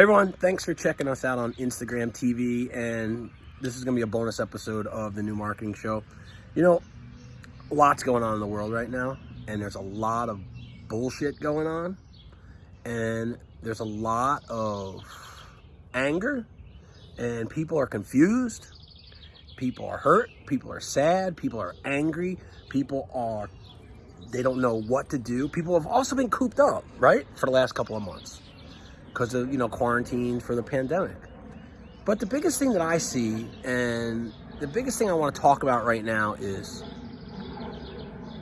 everyone, thanks for checking us out on Instagram TV. And this is going to be a bonus episode of the new marketing show. You know, lots going on in the world right now, and there's a lot of bullshit going on, and there's a lot of anger, and people are confused, people are hurt, people are sad, people are angry, people are they don't know what to do. People have also been cooped up, right, for the last couple of months because of, you know, quarantine for the pandemic. But the biggest thing that I see and the biggest thing I want to talk about right now is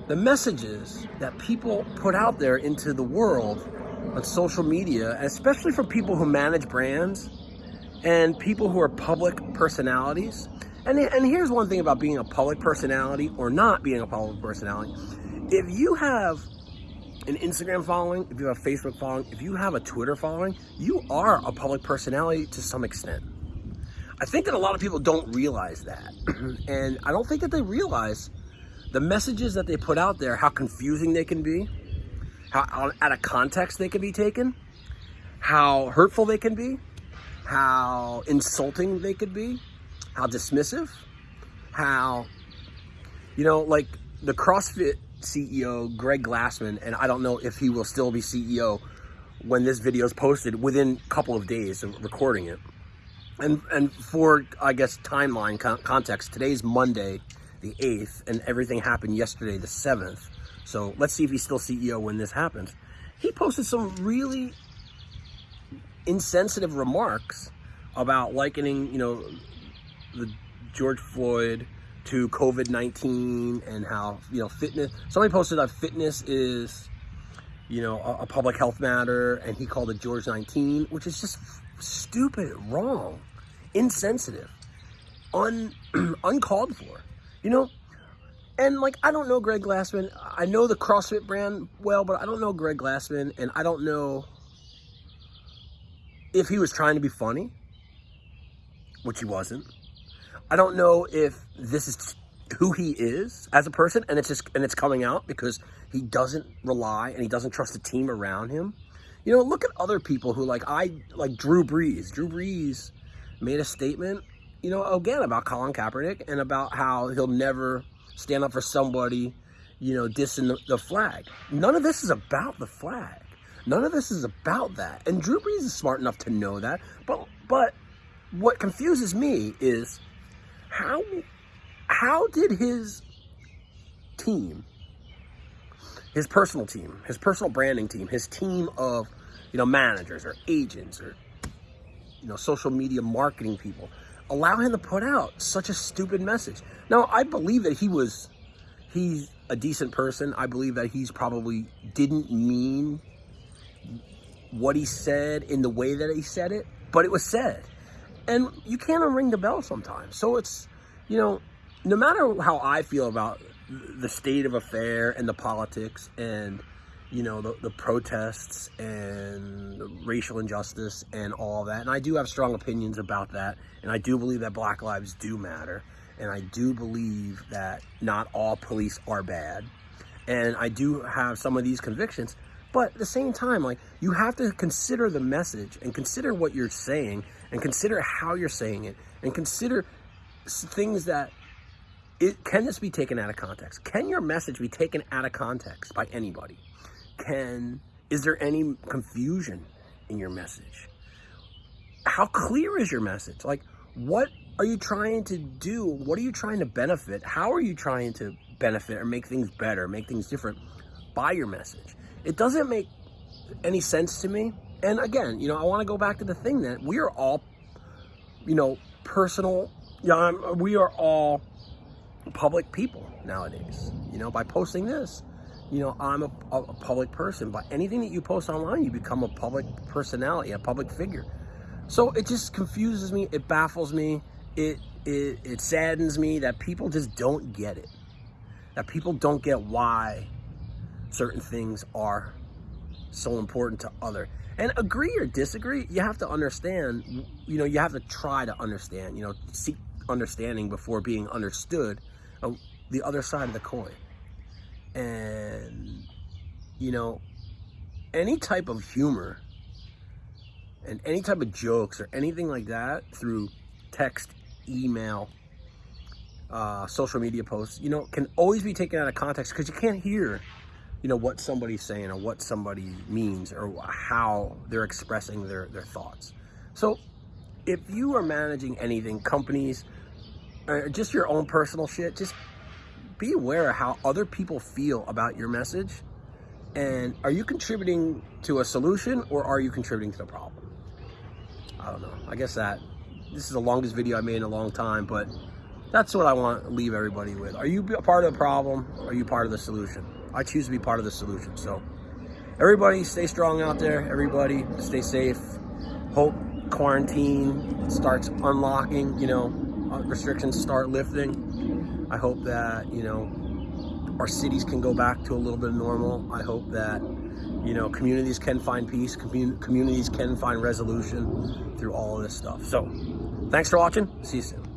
the messages that people put out there into the world on social media, especially from people who manage brands and people who are public personalities. And, and here's one thing about being a public personality or not being a public personality. If you have an Instagram following, if you have a Facebook following, if you have a Twitter following, you are a public personality to some extent. I think that a lot of people don't realize that. and I don't think that they realize the messages that they put out there, how confusing they can be, how out of context they can be taken, how hurtful they can be, how insulting they could be, how dismissive, how, you know, like the CrossFit CEO, Greg Glassman, and I don't know if he will still be CEO when this video is posted within a couple of days of recording it. And, and for, I guess, timeline context, today's Monday, the 8th, and everything happened yesterday, the 7th. So let's see if he's still CEO when this happens. He posted some really insensitive remarks about likening, you know, the George Floyd to COVID-19 and how, you know, fitness, somebody posted that fitness is, you know, a, a public health matter and he called it George 19, which is just stupid, wrong, insensitive, un, uncalled for. You know, and like, I don't know Greg Glassman. I know the CrossFit brand well, but I don't know Greg Glassman. And I don't know if he was trying to be funny, which he wasn't. I don't know if this is who he is as a person and it's just and it's coming out because he doesn't rely and he doesn't trust the team around him. You know, look at other people who like I like Drew Brees. Drew Brees made a statement you know, again, about Colin Kaepernick and about how he'll never stand up for somebody, you know, dissing the, the flag. None of this is about the flag. None of this is about that. And Drew Brees is smart enough to know that. But but what confuses me is how how did his team, his personal team, his personal branding team, his team of, you know, managers or agents or you know, social media marketing people, allow him to put out such a stupid message. Now, I believe that he was, he's a decent person. I believe that he's probably didn't mean what he said in the way that he said it, but it was said. And you can't unring the bell sometimes. So it's, you know, no matter how I feel about the state of affair and the politics and you know, the, the protests and the racial injustice and all that. And I do have strong opinions about that. And I do believe that black lives do matter. And I do believe that not all police are bad. And I do have some of these convictions. But at the same time, like, you have to consider the message and consider what you're saying and consider how you're saying it and consider things that it, can this be taken out of context? Can your message be taken out of context by anybody? can, is there any confusion in your message? How clear is your message? Like, what are you trying to do? What are you trying to benefit? How are you trying to benefit or make things better, make things different by your message? It doesn't make any sense to me. And again, you know, I want to go back to the thing that we are all, you know, personal, yeah, we are all public people nowadays. You know, by posting this, you know, I'm a, a, public person, but anything that you post online, you become a public personality, a public figure. So it just confuses me. It baffles me. It, it, it saddens me that people just don't get it. That people don't get why certain things are so important to other. And agree or disagree, you have to understand, you know, you have to try to understand, you know, seek understanding before being understood, uh, the other side of the coin and you know any type of humor and any type of jokes or anything like that through text, email, uh, social media posts, you know, can always be taken out of context because you can't hear, you know, what somebody's saying or what somebody means or how they're expressing their, their thoughts. So if you are managing anything, companies, or just your own personal shit, just be aware of how other people feel about your message. And are you contributing to a solution or are you contributing to the problem? I don't know. I guess that this is the longest video I made in a long time, but that's what I want to leave everybody with. Are you part of the problem? Or are you part of the solution? I choose to be part of the solution. So everybody stay strong out there. Everybody stay safe. Hope quarantine starts unlocking, you know, uh, restrictions start lifting. I hope that, you know, our cities can go back to a little bit of normal. I hope that, you know, communities can find peace, commun communities can find resolution through all of this stuff. So thanks for watching. See you soon.